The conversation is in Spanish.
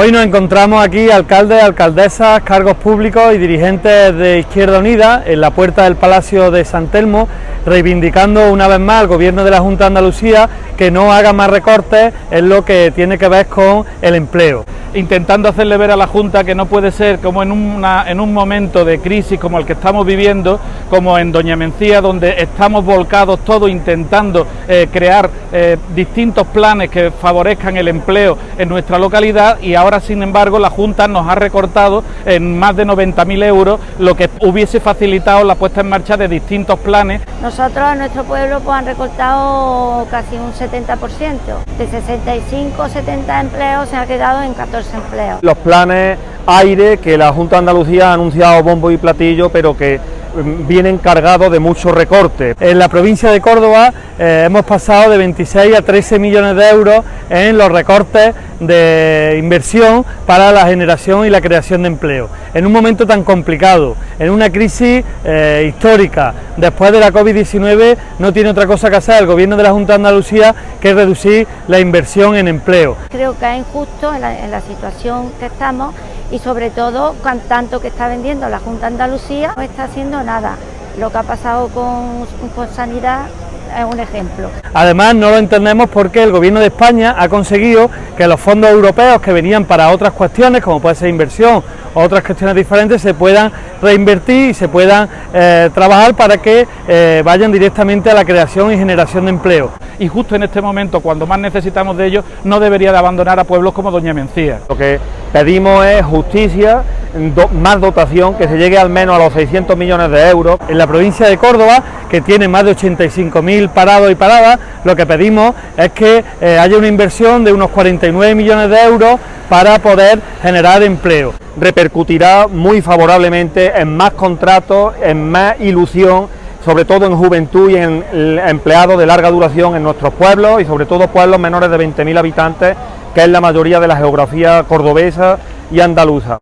Hoy nos encontramos aquí alcaldes, alcaldesas, cargos públicos y dirigentes de Izquierda Unida en la puerta del Palacio de San Telmo, reivindicando una vez más al Gobierno de la Junta de Andalucía que no haga más recortes en lo que tiene que ver con el empleo intentando hacerle ver a la Junta que no puede ser como en, en un momento de crisis como el que estamos viviendo, como en Doña Mencía, donde estamos volcados todos intentando eh, crear eh, distintos planes que favorezcan el empleo en nuestra localidad y ahora, sin embargo, la Junta nos ha recortado en más de 90.000 euros, lo que hubiese facilitado la puesta en marcha de distintos planes. Nosotros a nuestro pueblo pues, han recortado casi un 70%, de 65 70 empleos se ha quedado en 14 los planes aire que la Junta de Andalucía ha anunciado bombo y platillo, pero que vienen cargados de muchos recortes. En la provincia de Córdoba eh, hemos pasado de 26 a 13 millones de euros en los recortes de inversión para la generación y la creación de empleo. En un momento tan complicado, en una crisis eh, histórica, después de la COVID-19, no tiene otra cosa que hacer el Gobierno de la Junta de Andalucía que reducir la inversión en empleo. Creo que es injusto en la, situación que estamos y sobre todo con tanto que está vendiendo la Junta de Andalucía no está haciendo nada. Lo que ha pasado con, con sanidad es un ejemplo. Además no lo entendemos porque el Gobierno de España ha conseguido que los fondos europeos que venían para otras cuestiones, como puede ser inversión o otras cuestiones diferentes, se puedan reinvertir y se puedan eh, trabajar para que eh, vayan directamente a la creación y generación de empleo. Y justo en este momento, cuando más necesitamos de ellos, no debería de abandonar a pueblos como Doña Mencía. Lo que pedimos es justicia, más dotación, que se llegue al menos a los 600 millones de euros. En la provincia de Córdoba, que tiene más de 85.000 parados y paradas, lo que pedimos es que eh, haya una inversión de unos 49 millones de euros para poder generar empleo. Repercutirá muy favorablemente en más contratos, en más ilusión, sobre todo en juventud y en empleados de larga duración en nuestros pueblos y sobre todo pueblos menores de 20.000 habitantes, que es la mayoría de la geografía cordobesa y andaluza.